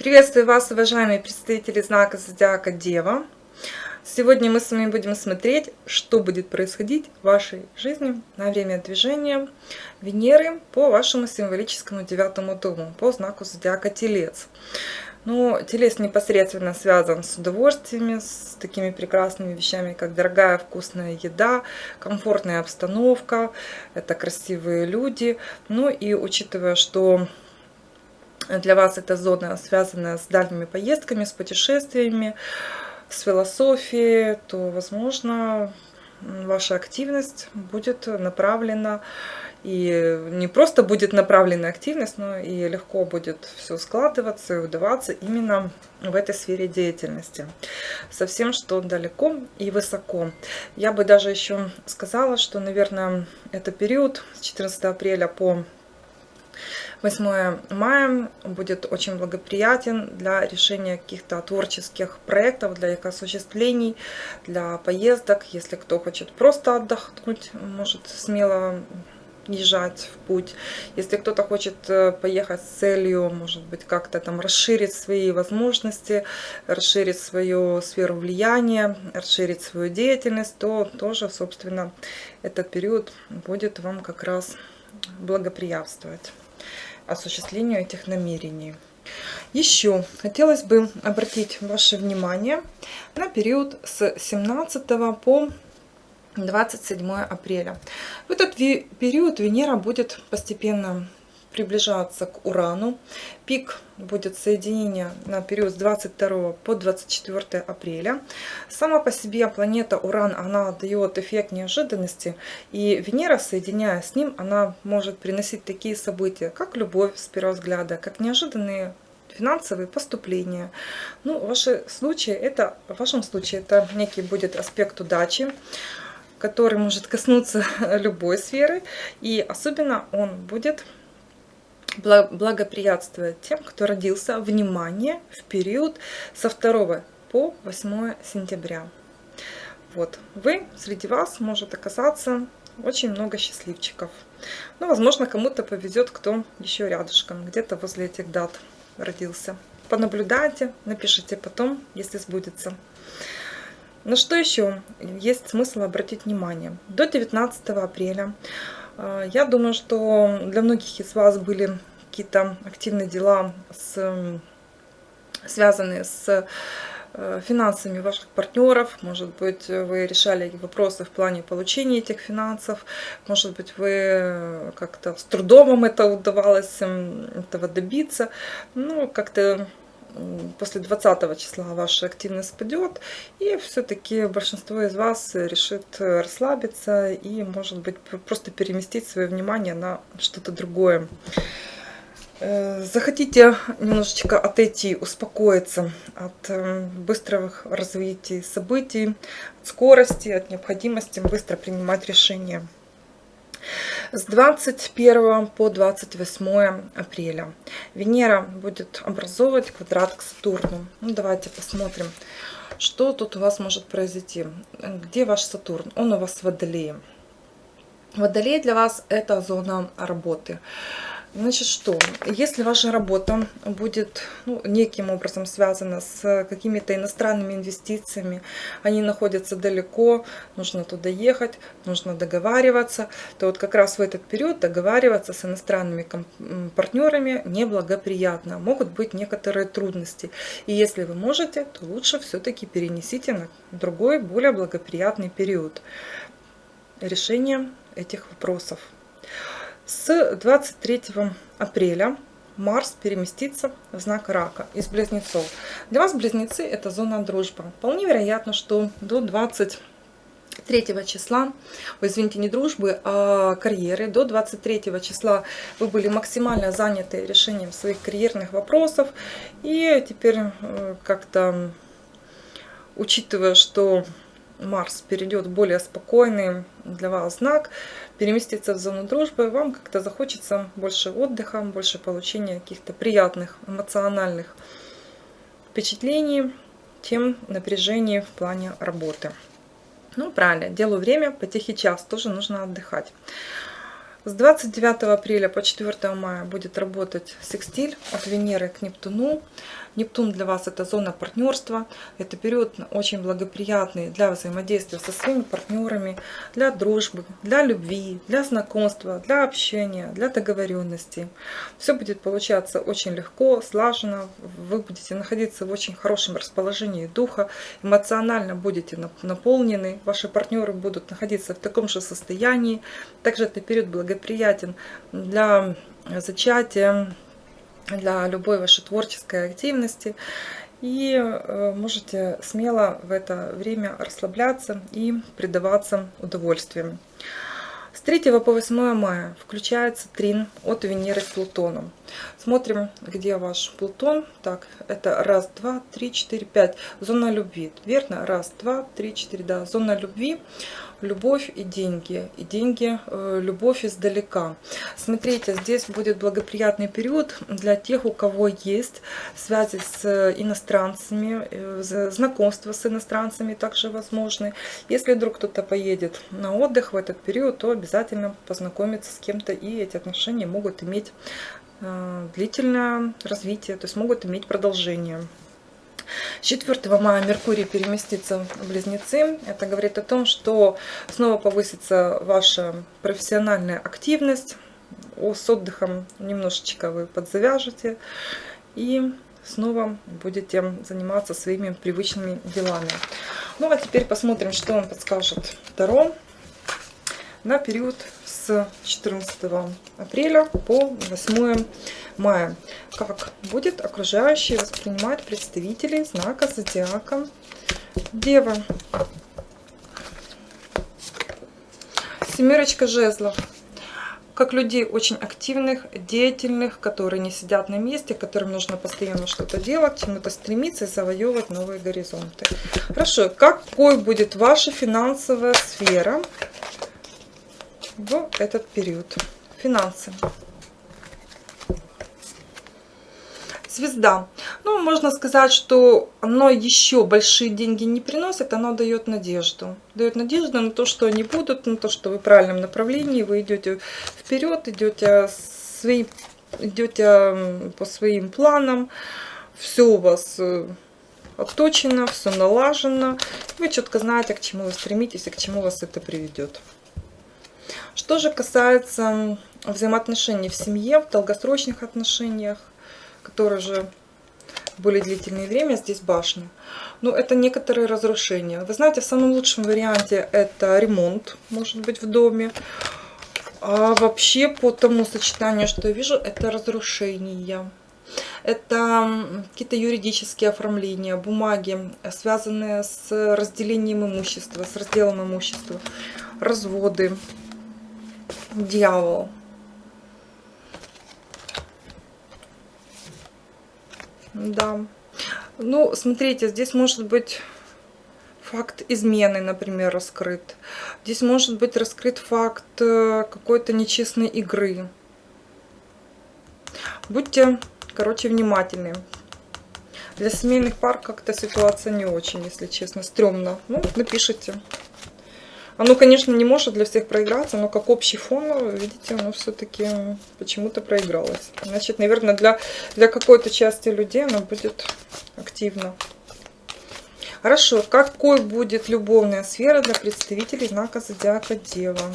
Приветствую вас, уважаемые представители знака Зодиака Дева. Сегодня мы с вами будем смотреть, что будет происходить в вашей жизни на время движения Венеры по вашему символическому девятому дому, по знаку Зодиака Телец. Ну, телец непосредственно связан с удовольствиями, с такими прекрасными вещами, как дорогая вкусная еда, комфортная обстановка, это красивые люди. Ну и учитывая, что для вас эта зона связана с дальними поездками, с путешествиями, с философией, то, возможно, ваша активность будет направлена и не просто будет направлена активность, но и легко будет все складываться и удаваться именно в этой сфере деятельности. Совсем что далеко и высоко. Я бы даже еще сказала, что, наверное, это период с 14 апреля по 8 мая будет очень благоприятен для решения каких-то творческих проектов, для их осуществлений, для поездок. Если кто хочет просто отдохнуть, может смело езжать в путь. Если кто-то хочет э, поехать с целью, может быть, как-то там расширить свои возможности, расширить свою сферу влияния, расширить свою деятельность, то тоже, собственно, этот период будет вам как раз благоприятствовать осуществлению этих намерений. Еще хотелось бы обратить ваше внимание на период с 17 по 27 апреля. В этот период Венера будет постепенно приближаться к Урану. Пик будет соединение на период с 22 по 24 апреля. Сама по себе планета Уран, она дает эффект неожиданности. И Венера, соединяя с ним, она может приносить такие события, как любовь с первого взгляда, как неожиданные финансовые поступления. Ну, в, вашем случае это, в вашем случае это некий будет аспект удачи который может коснуться любой сферы, и особенно он будет благоприятствовать тем, кто родился, внимание, в период со 2 по 8 сентября. Вот, вы, среди вас может оказаться очень много счастливчиков. Ну, возможно, кому-то повезет, кто еще рядышком, где-то возле этих дат родился. Понаблюдайте, напишите потом, если сбудется. На что еще есть смысл обратить внимание? До 19 апреля я думаю, что для многих из вас были какие-то активные дела, с, связанные с э, финансами ваших партнеров. Может быть, вы решали вопросы в плане получения этих финансов. Может быть, вы как-то с трудом вам это удавалось этого добиться. Ну, как-то после 20 числа ваша активность спадет, и все-таки большинство из вас решит расслабиться и, может быть, просто переместить свое внимание на что-то другое. Э, захотите немножечко отойти, успокоиться от э, быстрого развития событий, от скорости, от необходимости быстро принимать решения. С 21 по 28 апреля Венера будет образовывать квадрат к Сатурну. Ну, давайте посмотрим, что тут у вас может произойти. Где ваш Сатурн? Он у вас в Водолее. Водолей для вас это зона работы. Значит, что? Если ваша работа будет ну, неким образом связана с какими-то иностранными инвестициями, они находятся далеко, нужно туда ехать, нужно договариваться, то вот как раз в этот период договариваться с иностранными партнерами неблагоприятно. Могут быть некоторые трудности. И если вы можете, то лучше все-таки перенесите на другой, более благоприятный период решения этих вопросов. С 23 апреля Марс переместится в знак Рака из Близнецов. Для вас Близнецы это зона дружбы. Вполне вероятно, что до 23 числа, извините, не дружбы, а карьеры. До 23 числа вы были максимально заняты решением своих карьерных вопросов. И теперь э, как-то, учитывая, что Марс перейдет в более спокойный для вас знак, переместится в зону дружбы, вам как-то захочется больше отдыха, больше получения каких-то приятных эмоциональных впечатлений, чем напряжение в плане работы. Ну, правильно, делаю время, по тихий час, тоже нужно отдыхать. С 29 апреля по 4 мая будет работать секстиль от Венеры к Нептуну. Нептун для вас это зона партнерства. Это период очень благоприятный для взаимодействия со своими партнерами, для дружбы, для любви, для знакомства, для общения, для договоренности. Все будет получаться очень легко, слаженно. Вы будете находиться в очень хорошем расположении духа, эмоционально будете наполнены. Ваши партнеры будут находиться в таком же состоянии. Также это период благоприятен для зачатия, для любой вашей творческой активности. И э, можете смело в это время расслабляться и предаваться удовольствиям. С 3 по 8 мая включается трин от Венеры с Плутоном. Смотрим, где ваш Плутон. Так, это раз, два, три, четыре, пять. Зона любви. Верно? Раз, два, три, четыре. Да, зона любви любовь и деньги. И деньги, э, любовь издалека. Смотрите, здесь будет благоприятный период для тех, у кого есть связи с иностранцами, э, знакомства с иностранцами также возможны. Если вдруг кто-то поедет на отдых в этот период, то обязательно познакомиться с кем-то, и эти отношения могут иметь э, длительное развитие, то есть могут иметь продолжение. 4 мая Меркурий переместится в Близнецы. Это говорит о том, что снова повысится ваша профессиональная активность. С отдыхом немножечко вы подзавяжете. И снова будете заниматься своими привычными делами. Ну а теперь посмотрим, что вам подскажет Таро на период с 14 апреля по 8 мая. Как будет окружающий воспринимать представителей знака зодиака Дева. Семерочка жезлов. Как людей очень активных, деятельных, которые не сидят на месте, которым нужно постоянно что-то делать, чему-то стремиться и завоевывать новые горизонты. Хорошо, какой будет ваша финансовая сфера в этот период? Финансы. Звезда. Ну, можно сказать, что оно еще большие деньги не приносит, оно дает надежду. Дает надежду на то, что они будут, на то, что вы в правильном направлении, вы идете вперед, идете, свои, идете по своим планам, все у вас э, отточено, все налажено. Вы четко знаете, к чему вы стремитесь и к чему вас это приведет. Что же касается взаимоотношений в семье, в долгосрочных отношениях, которые же более длительное время, здесь башня. Но это некоторые разрушения. Вы знаете, в самом лучшем варианте это ремонт, может быть, в доме. А вообще, по тому сочетанию, что я вижу, это разрушение. Это какие-то юридические оформления, бумаги, связанные с разделением имущества, с разделом имущества, разводы, дьявол. Да. Ну, смотрите, здесь может быть факт измены, например, раскрыт. Здесь может быть раскрыт факт э, какой-то нечестной игры. Будьте, короче, внимательны. Для семейных пар как-то ситуация не очень, если честно, стрёмно. Ну, напишите. Оно, конечно, не может для всех проиграться, но как общий фон, видите, оно все-таки почему-то проигралось. Значит, наверное, для, для какой-то части людей оно будет активно. Хорошо, какой будет любовная сфера для представителей знака Зодиака Дева?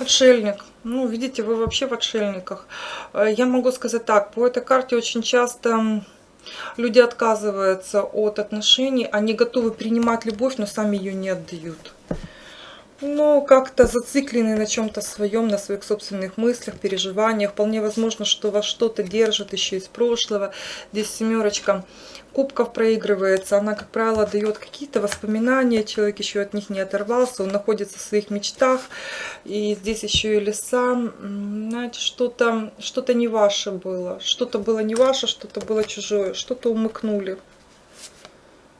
Отшельник. Ну, видите, вы вообще в отшельниках. Э, я могу сказать так, по этой карте очень часто Люди отказываются от отношений, они готовы принимать любовь, но сами ее не отдают. Ну, как-то зациклены на чем-то своем, на своих собственных мыслях, переживаниях. Вполне возможно, что вас что-то держит еще из прошлого. Здесь семерочка кубков проигрывается. Она, как правило, дает какие-то воспоминания. Человек еще от них не оторвался. Он находится в своих мечтах. И здесь еще и леса. Знаете, что-то что, -то, не ваше было. Что-то было не ваше, что-то было чужое. Что-то умыкнули.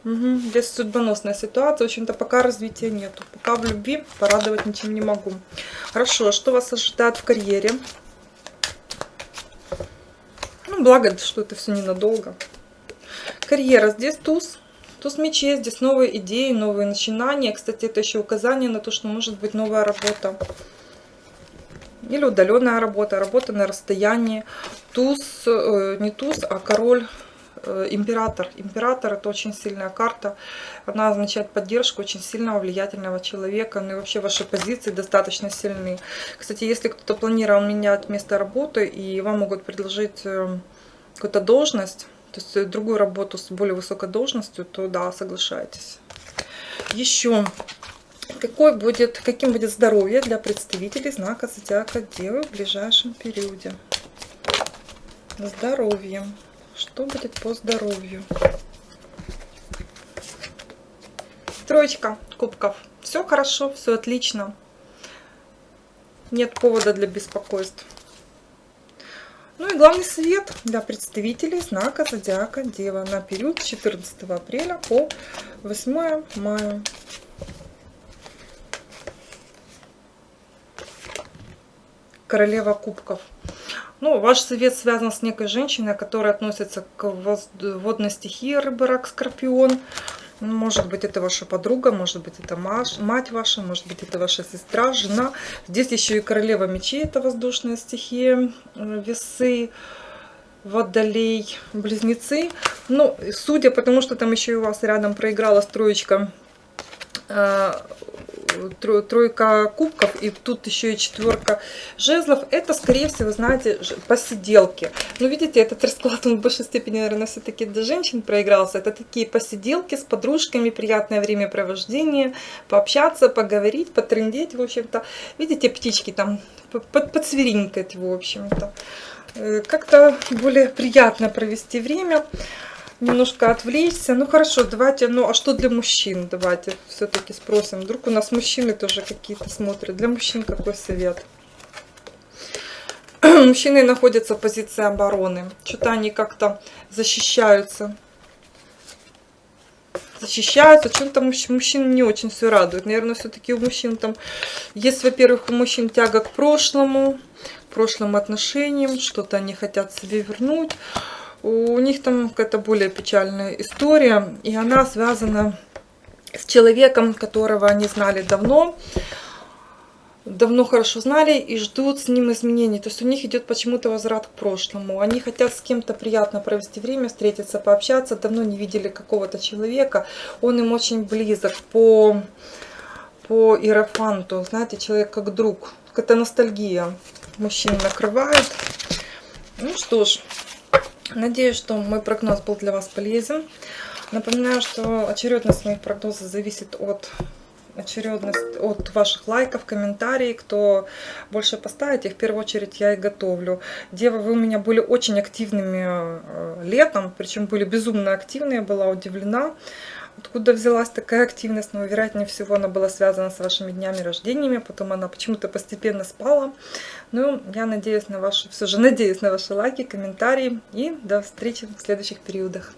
Угу. Здесь судьбоносная ситуация. В общем-то, пока развития нету. Пока в любви порадовать ничем не могу. Хорошо, что вас ожидает в карьере? Ну, благо, что это все ненадолго. Карьера. Здесь туз Туз мечей, здесь новые идеи, новые начинания. Кстати, это еще указание на то, что может быть новая работа. Или удаленная работа, работа на расстоянии. Туз, э, не туз, а король император. Император это очень сильная карта. Она означает поддержку очень сильного, влиятельного человека. Ну и вообще ваши позиции достаточно сильны. Кстати, если кто-то планировал менять место работы и вам могут предложить э, какую-то должность, то есть другую работу с более высокой должностью, то да, соглашайтесь. Еще какой будет, каким будет здоровье для представителей знака Зодиака Девы в ближайшем периоде? Здоровье. Что будет по здоровью? Троечка кубков. Все хорошо, все отлично. Нет повода для беспокойств. Ну и главный совет для представителей знака Зодиака Дева на период с 14 апреля по 8 мая. Королева кубков. Ну, ваш совет связан с некой женщиной, которая относится к водной стихии рыба, рак, скорпион. Может быть, это ваша подруга, может быть, это мать ваша, может быть, это ваша сестра, жена. Здесь еще и королева мечей, это воздушная стихия, э, весы, водолей, близнецы. Ну, судя, потому что там еще и у вас рядом проиграла строечка э, тройка кубков и тут еще и четверка жезлов, это, скорее всего, знаете, посиделки. Но видите, этот расклад, он в большей степени, наверное, все-таки для женщин проигрался. Это такие посиделки с подружками, приятное времяпровождение, пообщаться, поговорить, потрындеть, в общем-то. Видите, птички там под, подсверинкать, в общем-то. Э, как-то более приятно провести время немножко отвлечься. Ну хорошо, давайте, ну а что для мужчин? Давайте все-таки спросим. Вдруг у нас мужчины тоже какие-то смотрят. Для мужчин какой совет? Мужчины находятся в позиции обороны. Что-то они как-то защищаются. Защищаются. Чем-то мужчин не очень все радует. Наверное, все-таки у мужчин там есть, во-первых, у мужчин тяга к прошлому, к прошлым отношениям. Что-то они хотят себе вернуть у них там какая-то более печальная история, и она связана с человеком, которого они знали давно, давно хорошо знали и ждут с ним изменений. То есть у них идет почему-то возврат к прошлому. Они хотят с кем-то приятно провести время, встретиться, пообщаться. Давно не видели какого-то человека. Он им очень близок по, по иерофанту. Знаете, человек как друг. Какая-то ностальгия мужчин накрывает. Ну что ж, Надеюсь, что мой прогноз был для вас полезен. Напоминаю, что очередность моих прогнозов зависит от очередность от ваших лайков, комментариев, кто больше поставит, их в первую очередь я и готовлю. Дева, вы у меня были очень активными э, летом, причем были безумно активные, была удивлена. Откуда взялась такая активность? Но, вероятнее всего, она была связана с вашими днями рождениями, потом она почему-то постепенно спала. Ну, я надеюсь на ваши, все же надеюсь на ваши лайки, комментарии и до встречи в следующих периодах.